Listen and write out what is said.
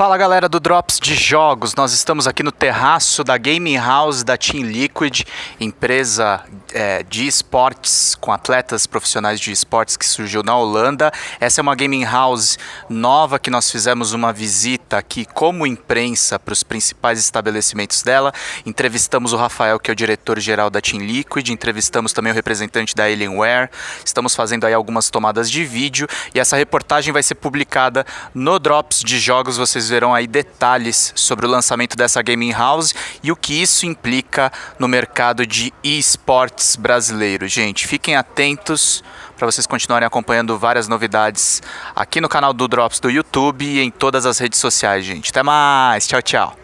Fala galera do Drops de Jogos, nós estamos aqui no terraço da Gaming House da Team Liquid, empresa é, de esportes com atletas profissionais de esportes que surgiu na Holanda. Essa é uma Gaming House nova que nós fizemos uma visita aqui como imprensa para os principais estabelecimentos dela. Entrevistamos o Rafael, que é o diretor-geral da Team Liquid, entrevistamos também o representante da Alienware, estamos fazendo aí algumas tomadas de vídeo. E essa reportagem vai ser publicada no Drops de Jogos, vocês verão aí detalhes sobre o lançamento dessa gaming house e o que isso implica no mercado de esportes brasileiro. Gente, fiquem atentos para vocês continuarem acompanhando várias novidades aqui no canal do Drops do YouTube e em todas as redes sociais, gente. Até mais, tchau, tchau.